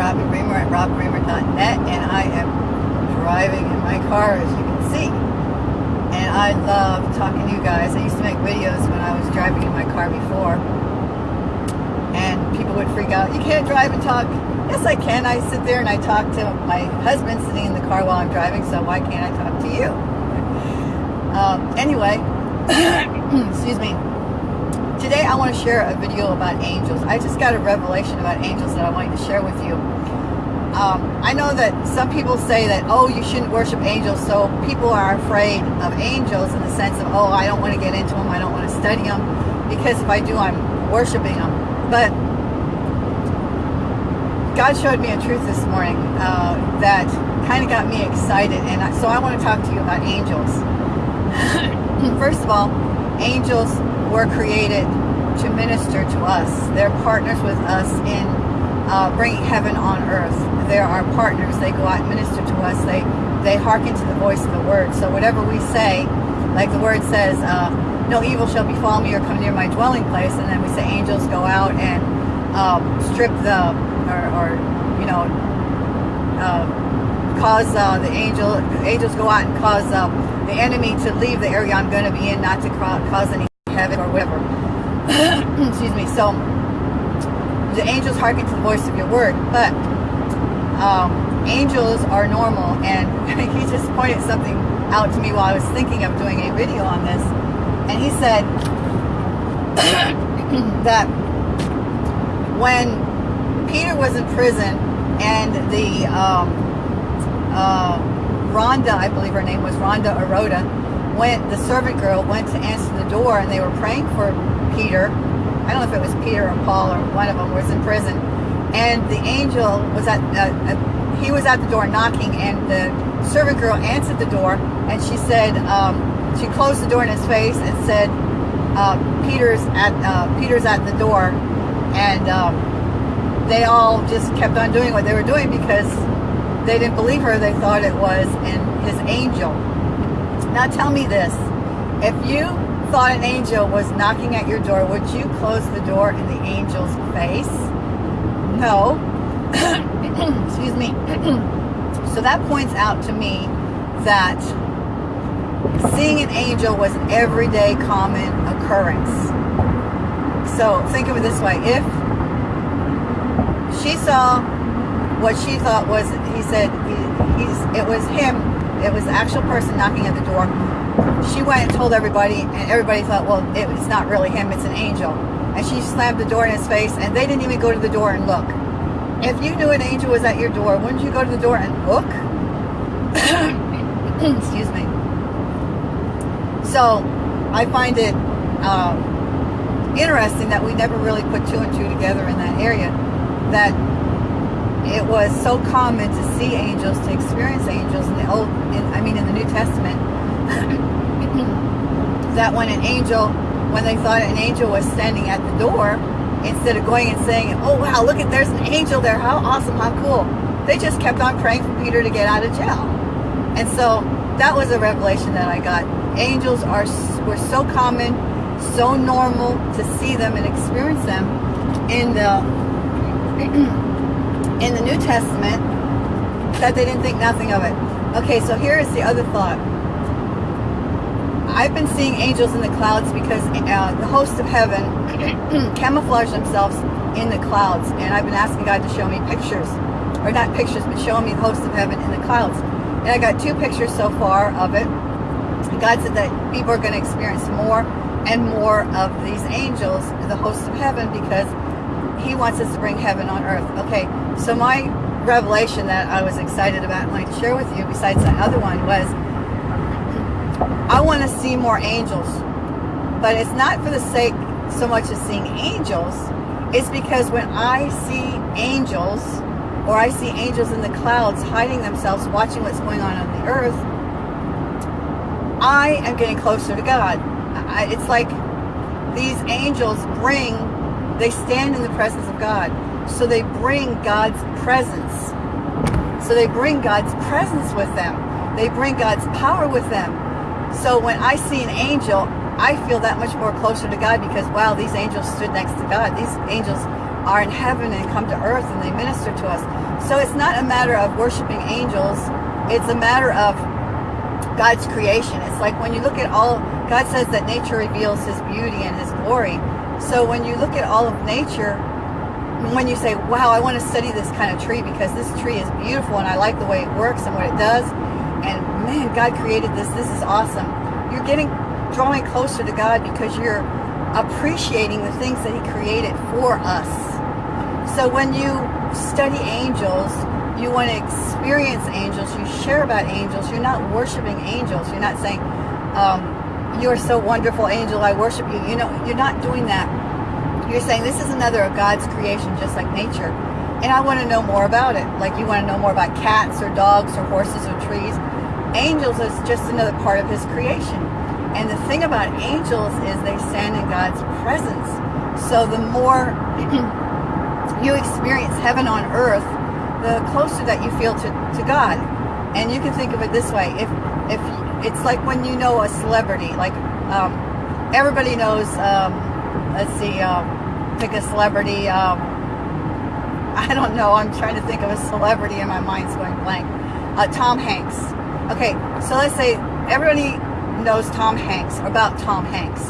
Robin Bremer at robinbremer.net, and I am driving in my car, as you can see. And I love talking to you guys. I used to make videos when I was driving in my car before, and people would freak out. You can't drive and talk. Yes, I can. I sit there and I talk to my husband sitting in the car while I'm driving, so why can't I talk to you? Um, anyway, excuse me. Today I want to share a video about angels. I just got a revelation about angels that I wanted to share with you. Um, I know that some people say that, oh, you shouldn't worship angels, so people are afraid of angels in the sense of, oh, I don't want to get into them, I don't want to study them, because if I do, I'm worshiping them. But God showed me a truth this morning uh, that kind of got me excited, and I, so I want to talk to you about angels. First of all, angels were created to minister to us. They're partners with us in uh, bringing heaven on earth. They're our partners. They go out and minister to us. They they hearken to the voice of the word. So whatever we say, like the word says, uh, no evil shall befall me or come near my dwelling place. And then we say angels go out and um, strip the, or, or you know, uh, cause uh, the angel, angels go out and cause uh, the enemy to leave the area I'm going to be in, not to cause any heaven or whatever. Excuse me. So the angels hearken to the voice of your word, but um, angels are normal. And he just pointed something out to me while I was thinking of doing a video on this, and he said that when Peter was in prison and the um, uh, Rhonda, I believe her name was Rhonda Aroda, went, the servant girl went to answer the door and they were praying for Peter. I don't know if it was Peter or Paul or one of them was in prison. And the angel was at, uh, uh, he was at the door knocking and the servant girl answered the door and she said, um, she closed the door in his face and said, uh, Peter's at uh, Peter's at the door and um, they all just kept on doing what they were doing because they didn't believe her. They thought it was in his angel. Now tell me this. If you thought an angel was knocking at your door, would you close the door in the angel's face? No. Excuse me. so that points out to me that seeing an angel was an everyday common occurrence. So think of it this way. If she saw what she thought was, he said, he, he's, it was him, it was the actual person knocking at the door. She went and told everybody, and everybody thought, well, it, it's not really him, it's an angel. And she slammed the door in his face, and they didn't even go to the door and look. If you knew an angel was at your door, wouldn't you go to the door and look? Excuse me. So, I find it um, interesting that we never really put two and two together in that area. That it was so common to see angels, to experience angels in the old, in, I mean in the New Testament, that when an angel, when they thought an angel was standing at the door, instead of going and saying, oh wow, look at, there's an angel there, how awesome, how cool, they just kept on praying for Peter to get out of jail. And so that was a revelation that I got. Angels are were so common so normal to see them and experience them in the in the New Testament that they didn't think nothing of it. Okay, so here is the other thought. I've been seeing angels in the clouds because uh, the hosts of heaven camouflage themselves in the clouds, and I've been asking God to show me pictures, or not pictures, but showing me the hosts of heaven in the clouds. And I got two pictures so far of it. God said that people are going to experience more and more of these angels, the hosts of heaven, because he wants us to bring heaven on earth. Okay, so my revelation that I was excited about and wanted to share with you, besides that other one, was I want to see more angels. But it's not for the sake so much of seeing angels. It's because when I see angels, or I see angels in the clouds hiding themselves, watching what's going on on the earth, I am getting closer to God. I, it's like these angels bring, they stand in the presence of God. So they bring God's presence. So they bring God's presence with them. They bring God's power with them. So when I see an angel, I feel that much more closer to God because, wow, these angels stood next to God. These angels are in heaven and come to earth and they minister to us. So it's not a matter of worshiping angels. It's a matter of God's creation. It's like when you look at all, God says that nature reveals his beauty and his glory. So when you look at all of nature, when you say, wow, I want to study this kind of tree because this tree is beautiful and I like the way it works and what it does. And man, God created this. This is awesome. You're getting, drawing closer to God because you're appreciating the things that he created for us. So when you study angels, you want to experience angels, you share about angels, you're not worshiping angels. You're not saying, um, you're so wonderful, angel, I worship you. You know, you're not doing that. You're saying this is another of God's creation, just like nature. And I want to know more about it. Like you want to know more about cats or dogs or horses or trees. Angels is just another part of his creation. And the thing about angels is they stand in God's presence. So the more you experience heaven on earth, the closer that you feel to, to God. And you can think of it this way. If, if it's like when you know a celebrity, like um, everybody knows, um, let's see, um, pick a celebrity. Um, I don't know. I'm trying to think of a celebrity and my mind's going blank. Uh, Tom Hanks. Okay, so let's say everybody knows Tom Hanks, about Tom Hanks.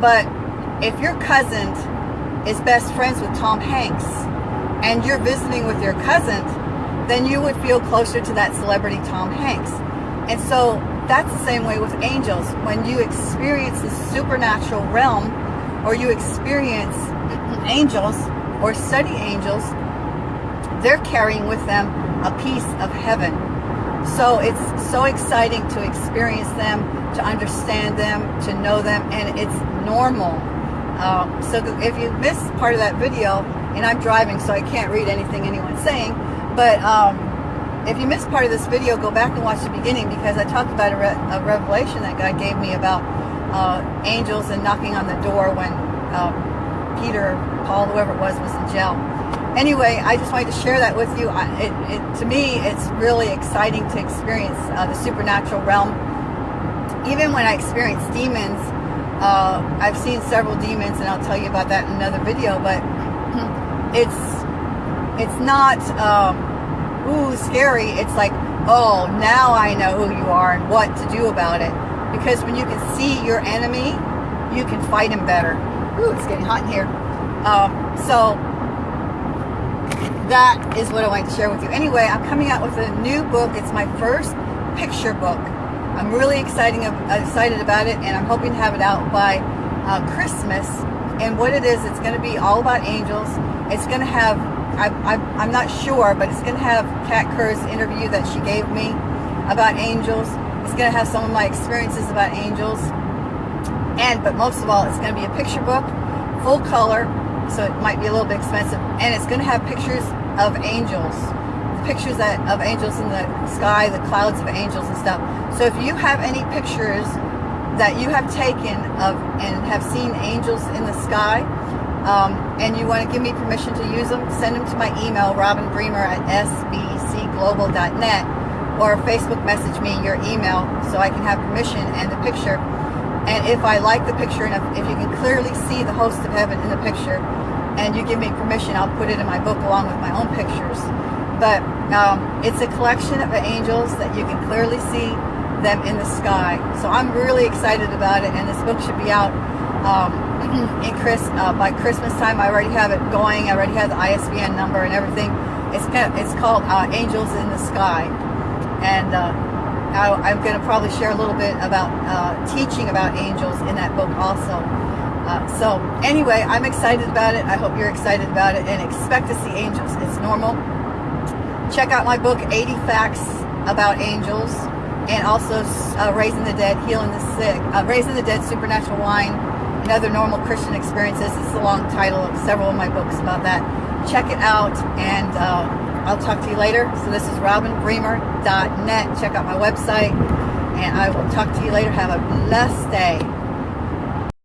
But if your cousin is best friends with Tom Hanks and you're visiting with your cousin, then you would feel closer to that celebrity Tom Hanks. And so that's the same way with angels. When you experience the supernatural realm or you experience angels or study angels, they're carrying with them a piece of heaven. So it's so exciting to experience them, to understand them, to know them, and it's normal. Um, so if you missed part of that video, and I'm driving so I can't read anything anyone's saying, but um, if you missed part of this video, go back and watch the beginning because I talked about a, re a revelation that God gave me about uh, angels and knocking on the door when uh, Peter, Paul, whoever it was, was in jail. Anyway, I just wanted to share that with you. I, it, it, to me, it's really exciting to experience uh, the supernatural realm. Even when I experience demons, uh, I've seen several demons, and I'll tell you about that in another video, but it's it's not um, ooh scary. It's like, oh, now I know who you are and what to do about it. Because when you can see your enemy, you can fight him better. Ooh, it's getting hot in here. Um, so that is what I wanted to share with you. Anyway, I'm coming out with a new book. It's my first picture book. I'm really exciting, excited about it, and I'm hoping to have it out by uh, Christmas. And what it is, it's going to be all about angels. It's going to have, I, am not sure, but it's going to have Kat Kerr's interview that she gave me about angels. It's going to have some of my experiences about angels. And, but most of all, it's going to be a picture book, full color, so it might be a little bit expensive. And it's going to have pictures of angels. Pictures that of angels in the sky, the clouds of angels and stuff. So if you have any pictures that you have taken of and have seen angels in the sky, um, and you want to give me permission to use them, send them to my email, robinbremer at sbcglobal.net, or Facebook message me your email so I can have permission and the picture. And if I like the picture, and if, if you can clearly see the host of heaven in the picture, and you give me permission, I'll put it in my book along with my own pictures. But um, it's a collection of angels that you can clearly see them in the sky. So I'm really excited about it, and this book should be out um, in Chris uh, by Christmas time. I already have it going. I already have the ISBN number and everything. It's it's called uh, Angels in the Sky, and uh, I, am going to probably share a little bit about uh, teaching about angels in that book also. Uh, so anyway, I'm excited about it. I hope you're excited about it and expect to see angels. It's normal. Check out my book, 80 Facts About Angels and also uh, Raising the Dead, Healing the Sick, Raising the Dead, Supernatural Wine, and other normal Christian experiences. It's the long title of several of my books about that. Check it out and uh, I'll talk to you later. So this is robinbremer.net. Check out my website and I will talk to you later. Have a blessed day.